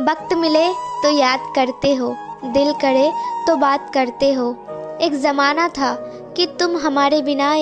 वक्त मिले तो याद करते हो, दिल करे तो बात करते हो। एक ज़माना था कि तुम हमारे बिना